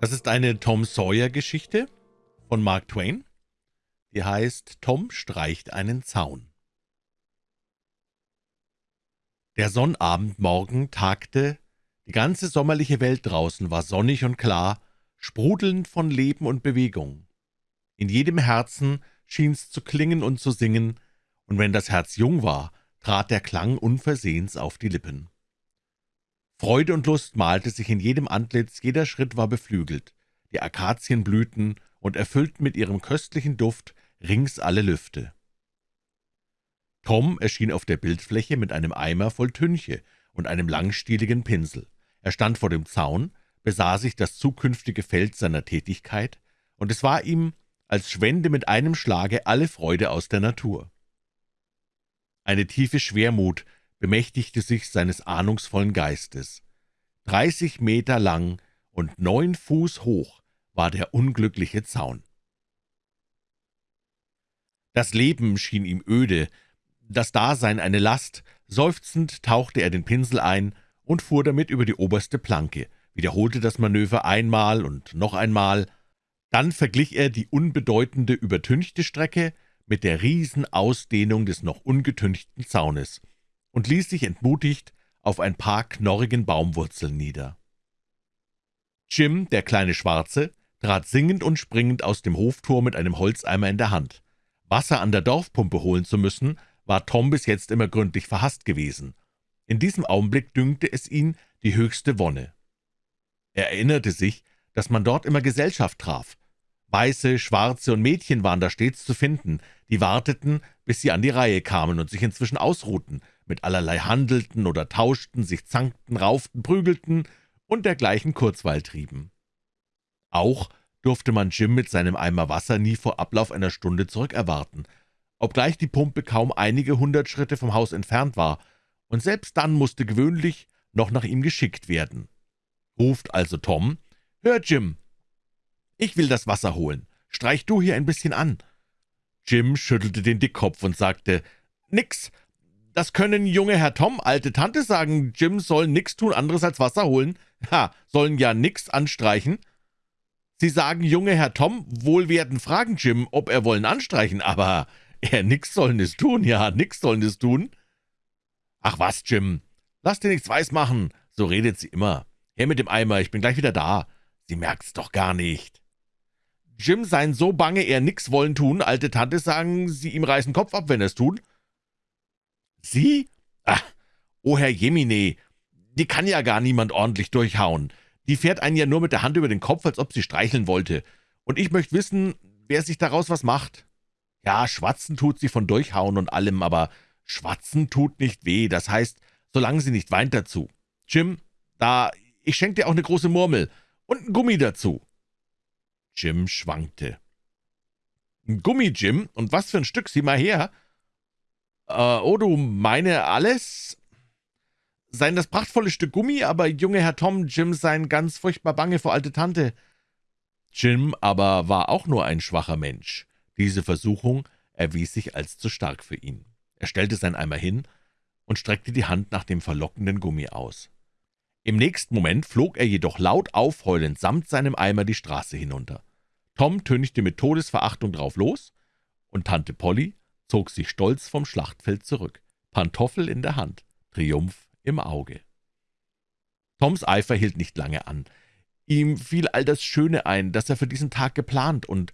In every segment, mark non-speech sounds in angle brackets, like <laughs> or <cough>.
Das ist eine Tom Sawyer-Geschichte von Mark Twain. Die heißt Tom streicht einen Zaun. Der Sonnabendmorgen tagte, die ganze sommerliche Welt draußen war sonnig und klar, sprudelnd von Leben und Bewegung. In jedem Herzen schien's zu klingen und zu singen, und wenn das Herz jung war, trat der Klang unversehens auf die Lippen. Freude und Lust malte sich in jedem Antlitz, jeder Schritt war beflügelt. Die Akazien blühten und erfüllten mit ihrem köstlichen Duft rings alle Lüfte. Tom erschien auf der Bildfläche mit einem Eimer voll Tünche und einem langstieligen Pinsel. Er stand vor dem Zaun, besah sich das zukünftige Feld seiner Tätigkeit, und es war ihm, als schwände mit einem Schlage alle Freude aus der Natur. Eine tiefe Schwermut bemächtigte sich seines ahnungsvollen Geistes. Dreißig Meter lang und neun Fuß hoch war der unglückliche Zaun. Das Leben schien ihm öde, das Dasein eine Last, seufzend tauchte er den Pinsel ein und fuhr damit über die oberste Planke, wiederholte das Manöver einmal und noch einmal, dann verglich er die unbedeutende, übertünchte Strecke mit der Riesenausdehnung des noch ungetünchten Zaunes und ließ sich entmutigt auf ein paar knorrigen Baumwurzeln nieder. Jim, der kleine Schwarze, trat singend und springend aus dem Hoftor mit einem Holzeimer in der Hand. Wasser an der Dorfpumpe holen zu müssen, war Tom bis jetzt immer gründlich verhasst gewesen. In diesem Augenblick dünkte es ihn die höchste Wonne. Er erinnerte sich, dass man dort immer Gesellschaft traf. Weiße, Schwarze und Mädchen waren da stets zu finden, die warteten, bis sie an die Reihe kamen und sich inzwischen ausruhten, mit allerlei handelten oder tauschten, sich zankten, rauften, prügelten und dergleichen Kurzweil trieben. Auch durfte man Jim mit seinem Eimer Wasser nie vor Ablauf einer Stunde zurückerwarten, obgleich die Pumpe kaum einige hundert Schritte vom Haus entfernt war, und selbst dann musste gewöhnlich noch nach ihm geschickt werden. Ruft also Tom, »Hör, Jim, ich will das Wasser holen. Streich du hier ein bisschen an.« Jim schüttelte den Dickkopf und sagte, »Nix, das können junge Herr Tom, alte Tante sagen, Jim soll nix tun anderes als Wasser holen. Ha, sollen ja nix anstreichen. Sie sagen, junge Herr Tom, wohl werden fragen Jim, ob er wollen anstreichen, aber er nix sollen es tun, ja, nix sollen es tun. Ach was, Jim, lass dir nichts weismachen, so redet sie immer. Her mit dem Eimer, ich bin gleich wieder da. Sie merkt's doch gar nicht. Jim seien so bange, er nix wollen tun, alte Tante sagen, sie ihm reißen Kopf ab, wenn er's tun. Sie? Ach, oh Herr Jemine, die kann ja gar niemand ordentlich durchhauen. Die fährt einen ja nur mit der Hand über den Kopf, als ob sie streicheln wollte. Und ich möchte wissen, wer sich daraus was macht. Ja, schwatzen tut sie von Durchhauen und allem, aber schwatzen tut nicht weh, das heißt, solange sie nicht weint dazu. Jim, da, ich schenk dir auch eine große Murmel und ein Gummi dazu. Jim schwankte. Ein Gummi, Jim? Und was für ein Stück, sieh mal her. Äh, oh, du meine alles? Sein das prachtvolle Stück Gummi, aber junge Herr Tom, Jim sein ganz furchtbar bange vor alte Tante. Jim aber war auch nur ein schwacher Mensch. Diese Versuchung erwies sich als zu stark für ihn. Er stellte sein Eimer hin und streckte die Hand nach dem verlockenden Gummi aus. Im nächsten Moment flog er jedoch laut aufheulend samt seinem Eimer die Straße hinunter. Tom tönigte mit Todesverachtung drauf los, und Tante Polly zog sich stolz vom Schlachtfeld zurück, Pantoffel in der Hand, Triumph im Auge. Toms Eifer hielt nicht lange an. Ihm fiel all das Schöne ein, das er für diesen Tag geplant, und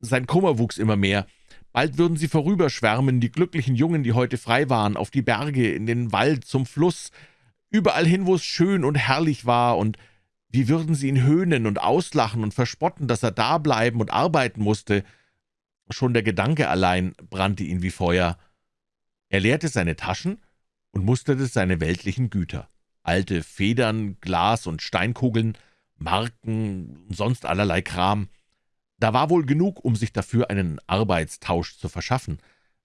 sein Kummer wuchs immer mehr. Bald würden sie vorüberschwärmen, die glücklichen Jungen, die heute frei waren, auf die Berge, in den Wald, zum Fluss, überall hin, wo es schön und herrlich war, und wie würden sie ihn höhnen und auslachen und verspotten, dass er da bleiben und arbeiten musste. Schon der Gedanke allein brannte ihn wie Feuer. Er leerte seine Taschen und musterte seine weltlichen Güter. Alte Federn, Glas und Steinkugeln, Marken und sonst allerlei Kram. Da war wohl genug, um sich dafür einen Arbeitstausch zu verschaffen,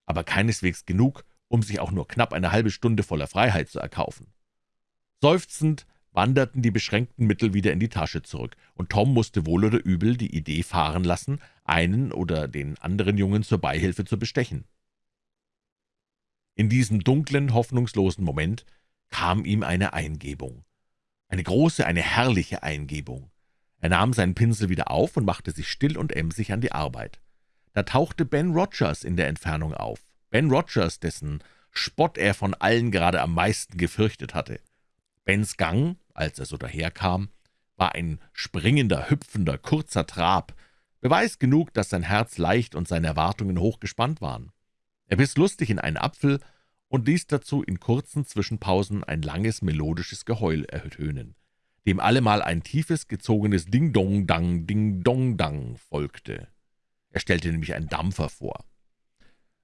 aber keineswegs genug, um sich auch nur knapp eine halbe Stunde voller Freiheit zu erkaufen. Seufzend wanderten die beschränkten Mittel wieder in die Tasche zurück, und Tom musste wohl oder übel die Idee fahren lassen, einen oder den anderen Jungen zur Beihilfe zu bestechen. In diesem dunklen, hoffnungslosen Moment kam ihm eine Eingebung. Eine große, eine herrliche Eingebung. Er nahm seinen Pinsel wieder auf und machte sich still und emsig an die Arbeit. Da tauchte Ben Rogers in der Entfernung auf. Ben Rogers, dessen Spott er von allen gerade am meisten gefürchtet hatte. Bens Gang, als er so daherkam, war ein springender, hüpfender, kurzer Trab, Beweis genug, dass sein Herz leicht und seine Erwartungen hochgespannt waren. Er biss lustig in einen Apfel und ließ dazu in kurzen Zwischenpausen ein langes, melodisches Geheul ertönen, dem allemal ein tiefes, gezogenes Ding-Dong-Dang, Ding-Dong-Dang folgte. Er stellte nämlich einen Dampfer vor.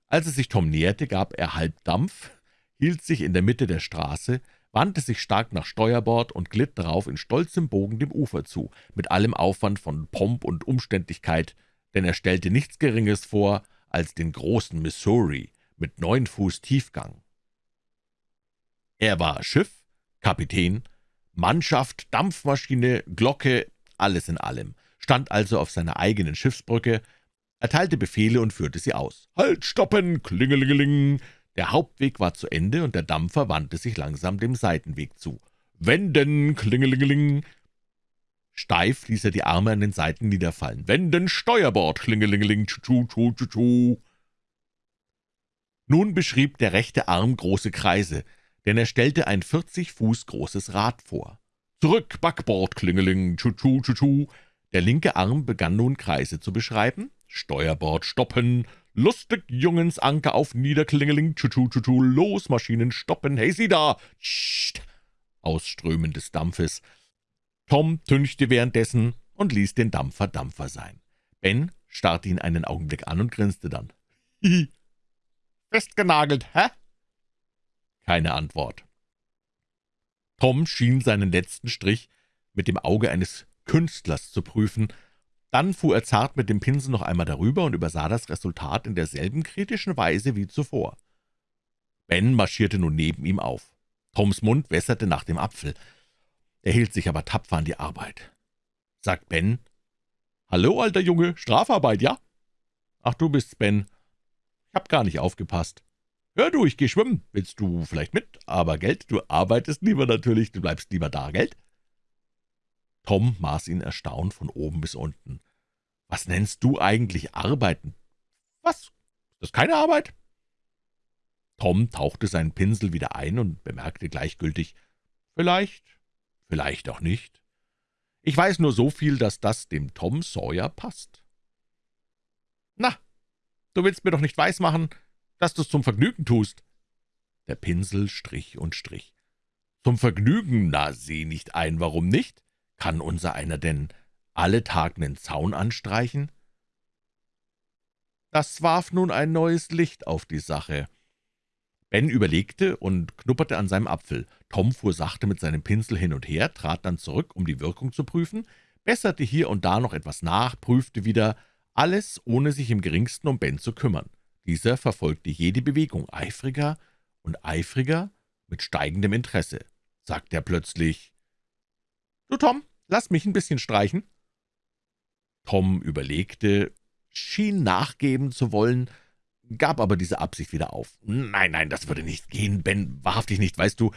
Als es sich Tom näherte, gab er Halbdampf, hielt sich in der Mitte der Straße, wandte sich stark nach Steuerbord und glitt darauf in stolzem Bogen dem Ufer zu, mit allem Aufwand von Pomp und Umständlichkeit, denn er stellte nichts Geringes vor als den großen Missouri mit neun Fuß Tiefgang. Er war Schiff, Kapitän, Mannschaft, Dampfmaschine, Glocke, alles in allem, stand also auf seiner eigenen Schiffsbrücke, erteilte Befehle und führte sie aus. »Halt, stoppen, klingelingeling!« Der Hauptweg war zu Ende, und der Dampfer wandte sich langsam dem Seitenweg zu. »Wenden, klingelingeling!« Steif ließ er die Arme an den Seiten niederfallen. »Wenden, Steuerbord, klingelingeling, tschu, tschu, tschu, tschu!« Nun beschrieb der rechte Arm große Kreise, denn er stellte ein 40 Fuß großes Rad vor. »Zurück, Backbord, klingeling, tschu, tschu, tschu, tschu!« Der linke Arm begann nun Kreise zu beschreiben. »Steuerbord stoppen!« Lustig, Jungens, Anker auf Niederklingeling, tschu, tschu, tschu, los, Maschinen stoppen, hey, Sie da! Scht! Ausströmen des Dampfes. Tom tünchte währenddessen und ließ den Dampfer Dampfer sein. Ben starrte ihn einen Augenblick an und grinste dann. Hihi. <laughs> Festgenagelt, hä? Keine Antwort. Tom schien seinen letzten Strich mit dem Auge eines Künstlers zu prüfen, dann fuhr er zart mit dem Pinsel noch einmal darüber und übersah das Resultat in derselben kritischen Weise wie zuvor. Ben marschierte nun neben ihm auf. Toms Mund wässerte nach dem Apfel. Er hielt sich aber tapfer an die Arbeit. Sagt Ben, »Hallo, alter Junge, Strafarbeit, ja?« »Ach, du bist's, Ben. Ich hab gar nicht aufgepasst.« »Hör du, ich geh schwimmen. Willst du vielleicht mit? Aber Geld, du arbeitest lieber natürlich, du bleibst lieber da, Geld?« Tom maß ihn erstaunt von oben bis unten. »Was nennst du eigentlich Arbeiten?« »Was? Ist das keine Arbeit?« Tom tauchte seinen Pinsel wieder ein und bemerkte gleichgültig, »Vielleicht, vielleicht auch nicht. Ich weiß nur so viel, dass das dem Tom Sawyer passt.« »Na, du willst mir doch nicht weismachen, dass du's zum Vergnügen tust.« Der Pinsel strich und strich. »Zum Vergnügen? Na, seh nicht ein, warum nicht? Kann unser einer denn alle Tag nen Zaun anstreichen?« Das warf nun ein neues Licht auf die Sache. Ben überlegte und knupperte an seinem Apfel. Tom fuhr sachte mit seinem Pinsel hin und her, trat dann zurück, um die Wirkung zu prüfen, besserte hier und da noch etwas nach, prüfte wieder, alles ohne sich im geringsten um Ben zu kümmern. Dieser verfolgte jede Bewegung eifriger und eifriger mit steigendem Interesse. Sagte er plötzlich, »Du, Tom, Lass mich ein bisschen streichen.« Tom überlegte, schien nachgeben zu wollen, gab aber diese Absicht wieder auf. »Nein, nein, das würde nicht gehen, Ben, wahrhaftig nicht, weißt du,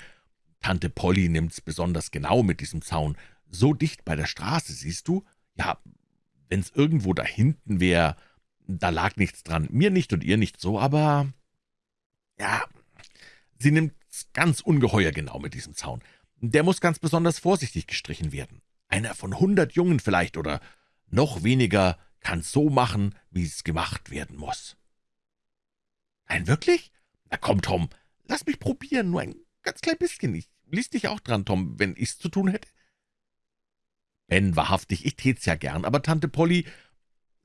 Tante Polly nimmt's besonders genau mit diesem Zaun. So dicht bei der Straße, siehst du? Ja, wenn's irgendwo da hinten wäre, da lag nichts dran. Mir nicht und ihr nicht so, aber... Ja, sie nimmt's ganz ungeheuer genau mit diesem Zaun. Der muss ganz besonders vorsichtig gestrichen werden. Einer von hundert Jungen vielleicht oder noch weniger kann's so machen, wie es gemacht werden muss.« »Nein, wirklich? Na komm, Tom, lass mich probieren, nur ein ganz klein bisschen. Ich ließ dich auch dran, Tom, wenn ich's zu tun hätte.« »Ben, wahrhaftig, ich tät's ja gern, aber Tante Polly,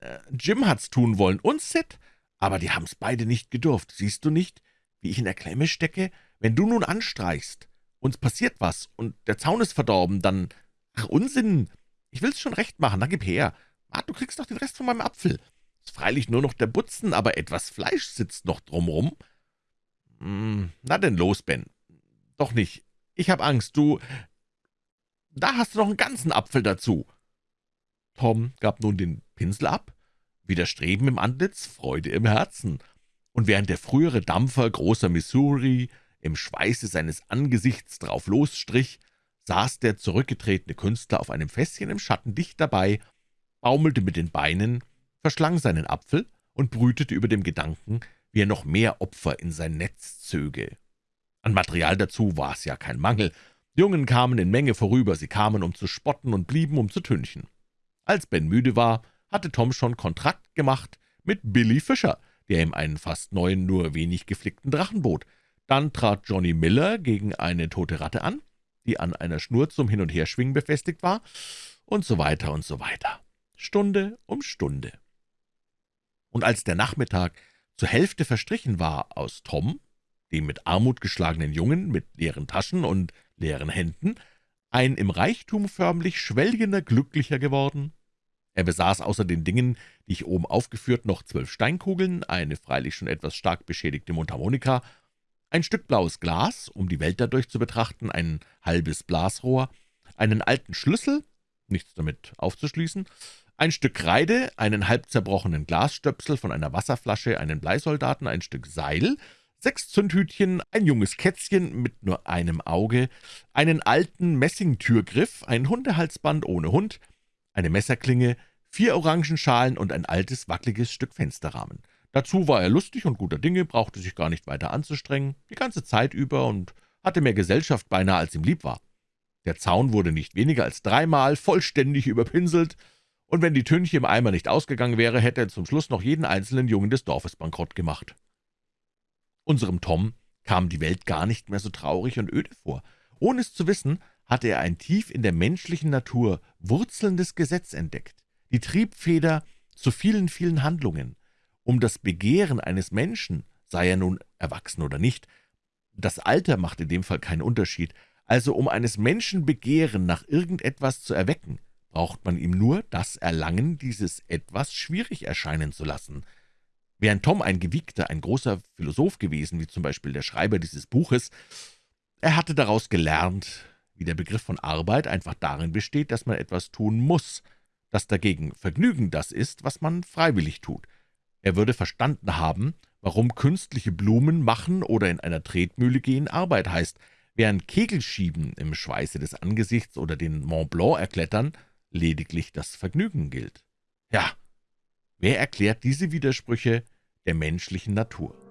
äh, Jim hat's tun wollen und Sid, aber die haben's beide nicht gedurft. Siehst du nicht, wie ich in der Klemme stecke? Wenn du nun anstreichst, uns passiert was und der Zaun ist verdorben, dann »Ach, Unsinn! Ich will's schon recht machen, na gib her. Ah, du kriegst doch den Rest von meinem Apfel. Ist freilich nur noch der Butzen, aber etwas Fleisch sitzt noch drumrum.« hm, »Na denn los, Ben. Doch nicht. Ich hab Angst, du... Da hast du noch einen ganzen Apfel dazu.« Tom gab nun den Pinsel ab, wieder Streben im Antlitz, Freude im Herzen, und während der frühere Dampfer großer Missouri im Schweiße seines Angesichts drauf losstrich, saß der zurückgetretene Künstler auf einem Fässchen im Schatten dicht dabei, baumelte mit den Beinen, verschlang seinen Apfel und brütete über dem Gedanken, wie er noch mehr Opfer in sein Netz zöge. An Material dazu war es ja kein Mangel. Jungen kamen in Menge vorüber, sie kamen, um zu spotten und blieben, um zu tünchen. Als Ben müde war, hatte Tom schon Kontrakt gemacht mit Billy Fischer, der ihm einen fast neuen, nur wenig geflickten Drachen bot. Dann trat Johnny Miller gegen eine tote Ratte an, die an einer Schnur zum Hin- und Herschwingen befestigt war, und so weiter und so weiter. Stunde um Stunde. Und als der Nachmittag zur Hälfte verstrichen war, aus Tom, dem mit Armut geschlagenen Jungen mit leeren Taschen und leeren Händen, ein im Reichtum förmlich schwelgender Glücklicher geworden. Er besaß außer den Dingen, die ich oben aufgeführt, noch zwölf Steinkugeln, eine freilich schon etwas stark beschädigte Mundharmonika, ein Stück blaues Glas, um die Welt dadurch zu betrachten, ein halbes Blasrohr, einen alten Schlüssel, nichts damit aufzuschließen, ein Stück Kreide, einen halb zerbrochenen Glasstöpsel von einer Wasserflasche, einen Bleisoldaten, ein Stück Seil, sechs Zündhütchen, ein junges Kätzchen mit nur einem Auge, einen alten Messingtürgriff, ein Hundehalsband ohne Hund, eine Messerklinge, vier Orangenschalen und ein altes, wackeliges Stück Fensterrahmen. Dazu war er lustig und guter Dinge, brauchte sich gar nicht weiter anzustrengen, die ganze Zeit über und hatte mehr Gesellschaft beinahe, als ihm lieb war. Der Zaun wurde nicht weniger als dreimal vollständig überpinselt, und wenn die Tünche im Eimer nicht ausgegangen wäre, hätte er zum Schluss noch jeden einzelnen Jungen des Dorfes bankrott gemacht. Unserem Tom kam die Welt gar nicht mehr so traurig und öde vor. Ohne es zu wissen, hatte er ein tief in der menschlichen Natur wurzelndes Gesetz entdeckt, die Triebfeder zu vielen, vielen Handlungen. Um das Begehren eines Menschen, sei er nun erwachsen oder nicht, das Alter macht in dem Fall keinen Unterschied, also um eines Menschen Begehren nach irgendetwas zu erwecken, braucht man ihm nur das Erlangen dieses Etwas schwierig erscheinen zu lassen. Während Tom ein gewiegter, ein großer Philosoph gewesen, wie zum Beispiel der Schreiber dieses Buches, er hatte daraus gelernt, wie der Begriff von Arbeit einfach darin besteht, dass man etwas tun muss, dass dagegen Vergnügen das ist, was man freiwillig tut. Er würde verstanden haben, warum künstliche Blumen machen oder in einer Tretmühle gehen Arbeit heißt, während Kegelschieben im Schweiße des Angesichts oder den Mont Blanc erklettern lediglich das Vergnügen gilt. Ja, wer erklärt diese Widersprüche der menschlichen Natur?